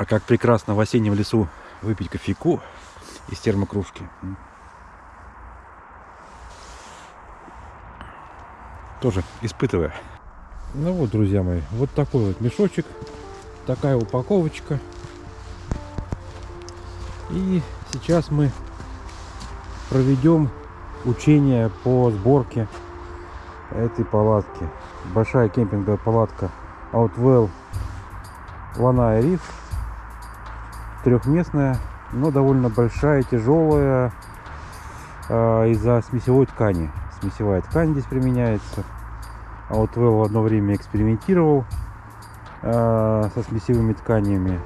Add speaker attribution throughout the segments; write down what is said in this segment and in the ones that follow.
Speaker 1: А как прекрасно в осеннем лесу выпить кофейку из термокружки. Тоже испытывая. Ну вот, друзья мои, вот такой вот мешочек, такая упаковочка. И сейчас мы проведем учение по сборке этой палатки. Большая кемпинговая палатка Outwell Лана Риф. Трехместная, но довольно большая, тяжелая э, из-за смесевой ткани. Смесевая ткань здесь применяется. Outwell в одно время экспериментировал э, со смесевыми тканями.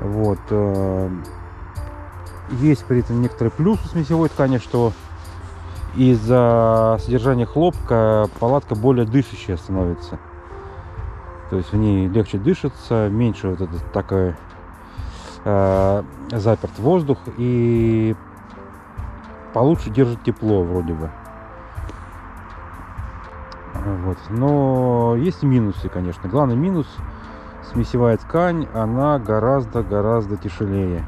Speaker 1: Вот. Э, есть при этом некоторый плюс у смесевой ткани, что из-за содержания хлопка палатка более дышащая становится. То есть в ней легче дышится, меньше вот этот такой э, заперт воздух и получше держит тепло вроде бы. Вот. Но есть минусы, конечно. Главный минус смесевая ткань, она гораздо-гораздо тяжелее.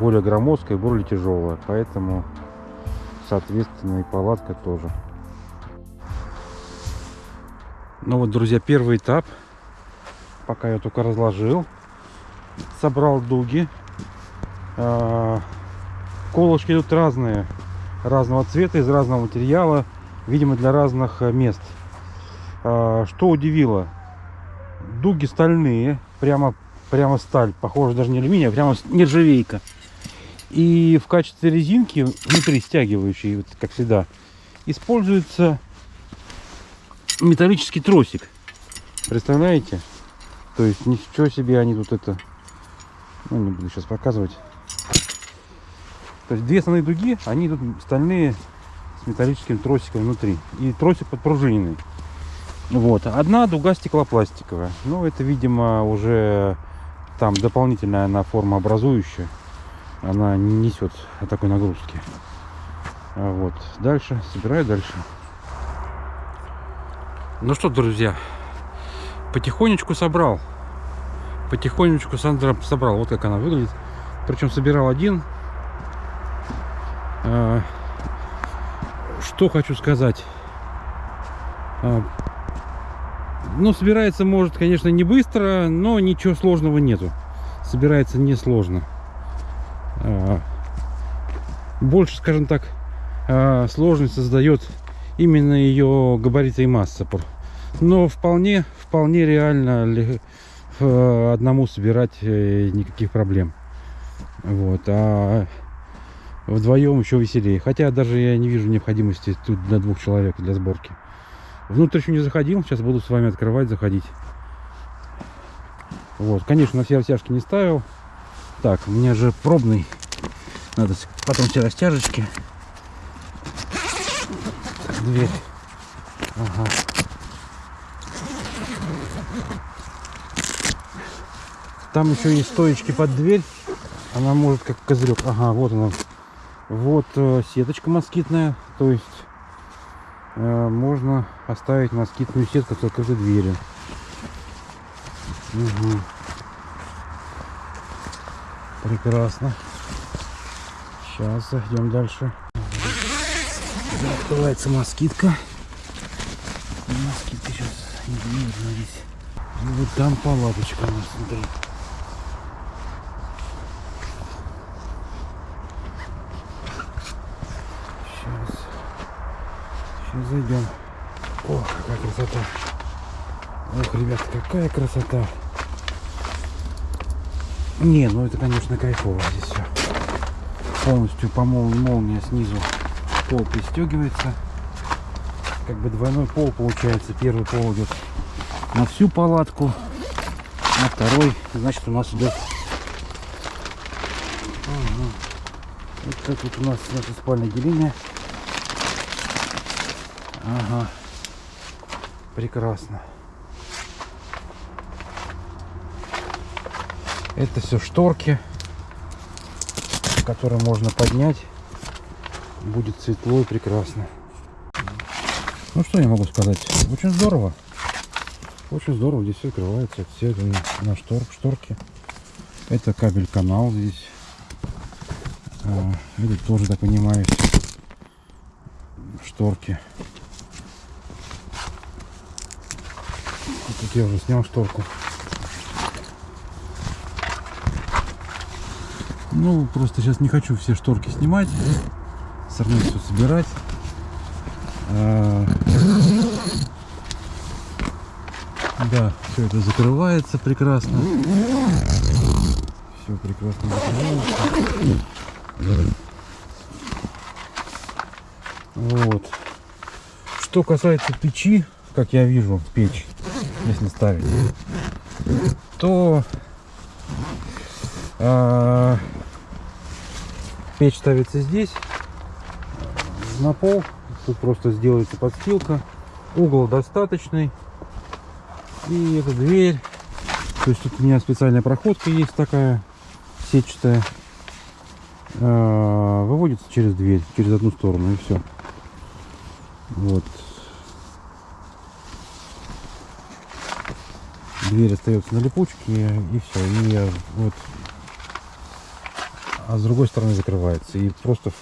Speaker 1: Более громоздкая, более тяжелая. Поэтому, соответственно, и палатка тоже. Ну вот, друзья, первый этап. Пока я только разложил. Собрал дуги. А, колышки тут разные. Разного цвета, из разного материала. Видимо, для разных э, мест. А, что удивило? Дуги стальные. Прямо, прямо сталь. Похоже даже не алюминий, а прямо нержавейка. И в качестве резинки, внутри стягивающей, вот, как всегда, используется металлический тросик. Представляете? То есть ничего себе они тут это... Ну, не буду сейчас показывать. То есть две основные дуги, они тут стальные с металлическим тросиком внутри. И тросик подпружиненный. Вот. Одна дуга стеклопластиковая. Ну, это, видимо, уже там дополнительная она форма образующая. Она не несет такой нагрузки. Вот. Дальше. Собираю дальше. Ну что, друзья, потихонечку собрал. Потихонечку Сандра собрал. Вот как она выглядит. Причем собирал один. А, что хочу сказать. А, ну, собирается, может, конечно, не быстро, но ничего сложного нету. Собирается несложно. А, больше, скажем так, сложность создает именно ее габариты и масса. Но вполне, вполне реально одному собирать э, никаких проблем. Вот. А вдвоем еще веселее. Хотя даже я не вижу необходимости тут для двух человек для сборки. Внутрь еще не заходил. Сейчас буду с вами открывать, заходить. Вот. Конечно, на все растяжки не ставил. Так, у меня же пробный. Надо потом все растяжечки дверь. Ага. Там еще есть стоечки под дверь. Она может как козырек. Ага, вот она. Вот э, сеточка москитная. То есть э, можно оставить москитную сетку с открытой дверью. Угу. Прекрасно. Сейчас зайдем дальше открывается москитка. Москитка сейчас не видно здесь. И вот там палаточка у нас внутри. Сейчас. Сейчас зайдем. О, какая красота. Ох, ребят, какая красота. Не, ну это, конечно, кайфово здесь все. Полностью по мол молния снизу пол пристегивается. Как бы двойной пол получается. Первый пол идет на всю палатку, а второй, значит, у нас идет... Ага. Вот так вот у нас наше спальное деление. Ага. Прекрасно. Это все шторки, которые можно поднять будет светло и прекрасно. Ну что я могу сказать? Очень здорово. Очень здорово, здесь все открывается, все на, штор, шторке. Это кабель канал здесь. А, это тоже, так понимаю, шторки. Тут я уже снял шторку. Ну, просто сейчас не хочу все шторки снимать. Все равно все собирать. А, да, все это закрывается прекрасно. Все прекрасно закрывается. Вот. Что касается печи, как я вижу, печь, если ставить, то а, печь ставится здесь, на пол. Тут просто сделается подстилка. Угол достаточный. И эта дверь. То есть тут у меня специальная проходка есть такая, сетчатая. А, выводится через дверь, через одну сторону и все. Вот. Дверь остается на липучке и все. И вот а с другой стороны закрывается. И просто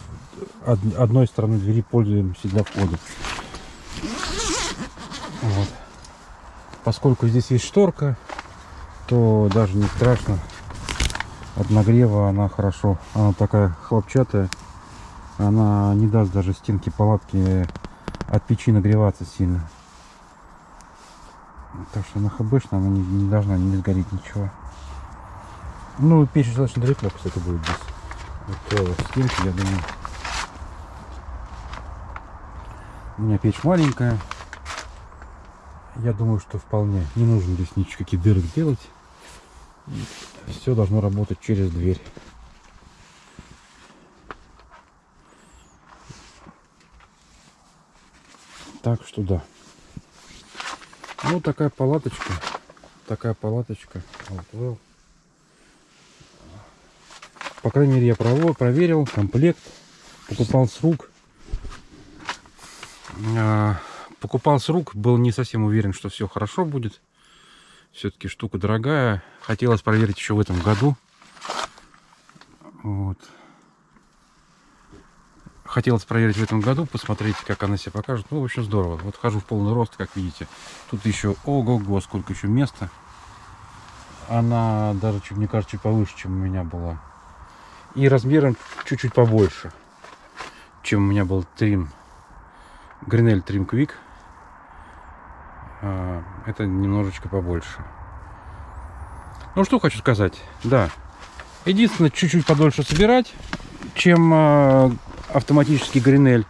Speaker 1: одной стороны двери пользуемся для входа. Вот. Поскольку здесь есть шторка, то даже не страшно. От нагрева она хорошо. Она такая хлопчатая. Она не даст даже стенки палатки от печи нагреваться сильно. Так что хбшная, она не, не должна не сгореть ничего. Ну, печь достаточно далеко, кстати, будет здесь. Вот стенки, я думаю. У меня печь маленькая. Я думаю, что вполне не нужно здесь никаких дырок делать. Все должно работать через дверь. Так что да. Ну, такая палаточка. Такая палаточка. Вот, По крайней мере, я проверил комплект. Покупал с рук. А, покупал с рук. Был не совсем уверен, что все хорошо будет. Все-таки штука дорогая. Хотелось проверить еще в этом году. Вот хотелось проверить в этом году, посмотреть, как она себя покажет. Ну, в общем, здорово. Вот хожу в полный рост, как видите. Тут еще, ого-го, сколько еще места. Она даже, мне кажется, чуть повыше, чем у меня была. И размером чуть-чуть побольше, чем у меня был трим. Гринель Трим Квик. Это немножечко побольше. Ну, что хочу сказать. Да. Единственное, чуть-чуть подольше собирать, чем а, автоматический Гринель.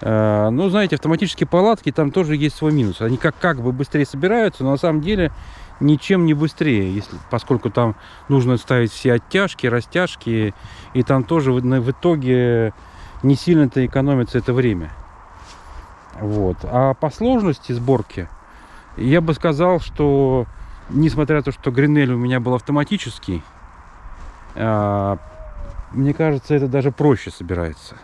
Speaker 1: Э, ну, знаете, автоматические палатки, там тоже есть свой минус. Они как, как бы быстрее собираются, но на самом деле ничем не быстрее, если, поскольку там нужно ставить все оттяжки, растяжки, и там тоже в, в итоге не сильно-то экономится это время. Вот. А по сложности сборки, я бы сказал, что несмотря на то, что Гринель у меня был автоматический, э, мне кажется, это даже проще собирается.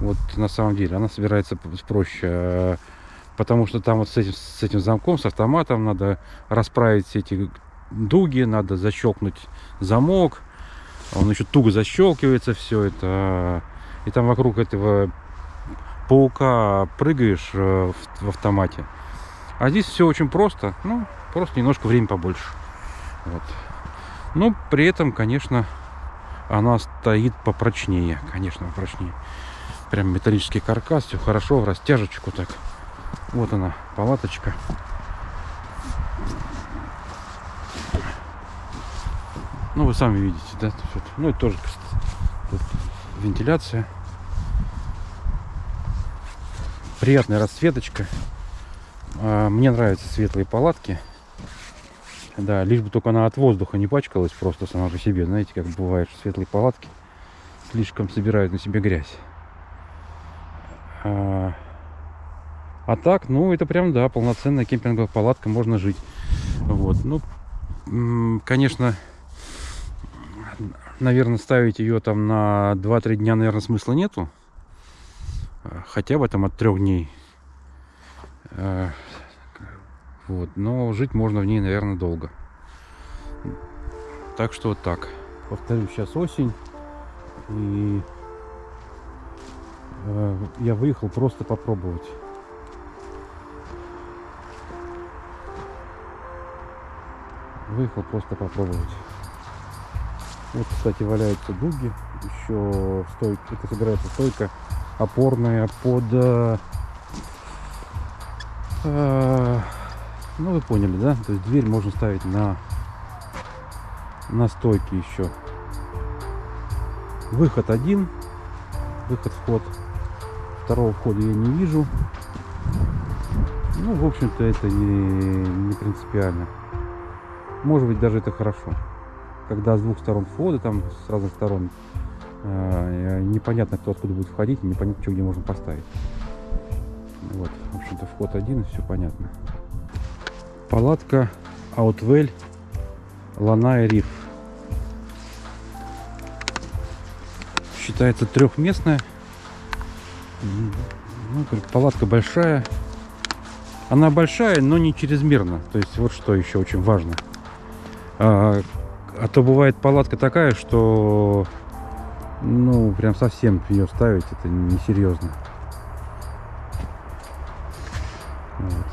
Speaker 1: Вот на самом деле она собирается проще. Э, потому что там вот с этим, с этим замком, с автоматом надо расправить все эти дуги, надо защелкнуть замок. Он еще туго защелкивается все это. И там вокруг этого паука прыгаешь э, в, в автомате. А здесь все очень просто. Ну, просто немножко времени побольше. Вот. Но при этом, конечно, она стоит попрочнее. Конечно, попрочнее прям металлический каркас, все хорошо, в растяжечку так. Вот она, палаточка. Ну, вы сами видите, да? Ну, это тоже тут вентиляция. Приятная расцветочка. А, мне нравятся светлые палатки. Да, лишь бы только она от воздуха не пачкалась просто сама по себе. Знаете, как бывает, что светлые палатки слишком собирают на себе грязь. А, а так, ну, это прям, да, полноценная кемпинговая палатка, можно жить. Вот, ну, конечно, наверное, ставить ее там на 2-3 дня, наверное, смысла нету. Хотя бы там от трех дней. А, Вот. Но жить можно в ней, наверное, долго. Так что вот так. Повторю, сейчас осень. И я выехал просто попробовать. Выехал просто попробовать. Вот, кстати, валяются дуги. Еще стойка, это собирается стойка опорная под... Э, э, ну, вы поняли, да? То есть дверь можно ставить на, на стойке еще. Выход один. Выход, вход. Второго входа я не вижу. Ну, в общем-то, это не, не принципиально. Может быть, даже это хорошо. Когда с двух сторон входа, там с разных сторон, э, непонятно, кто откуда будет входить, непонятно, что где можно поставить. Вот, в общем-то, вход один, и все понятно. Палатка Outwell Лана и Риф. Считается трехместная. Ну, палатка большая. Она большая, но не чрезмерно. То есть вот что еще очень важно. А, а то бывает палатка такая, что ну прям совсем ее ставить это несерьезно. Вот.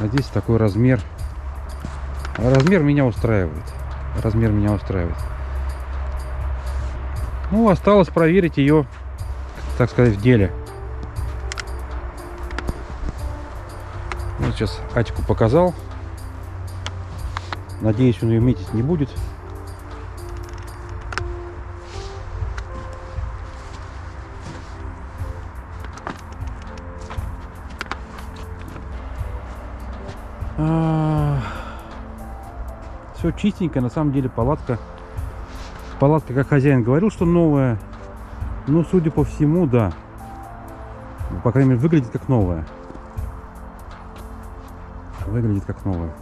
Speaker 1: А здесь такой размер. Размер меня устраивает. Размер меня устраивает. Ну, осталось проверить ее, так сказать, в деле. Сейчас Атику показал. Надеюсь, он ее метить не будет. А, Все чистенько, на самом деле палатка. Палатка, как хозяин говорил, что новая. Ну, судя по всему, да. По крайней мере, выглядит как новая. Выглядит как новая.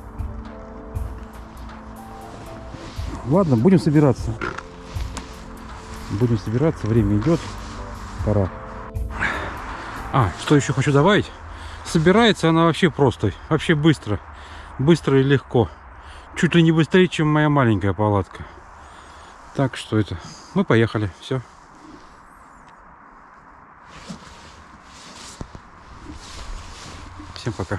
Speaker 1: Ладно, будем собираться. Будем собираться, время идет. Пора. А, что еще хочу добавить? Собирается она вообще просто, вообще быстро. Быстро и легко. Чуть ли не быстрее, чем моя маленькая палатка. Так что это. Мы поехали. Все. Всем пока.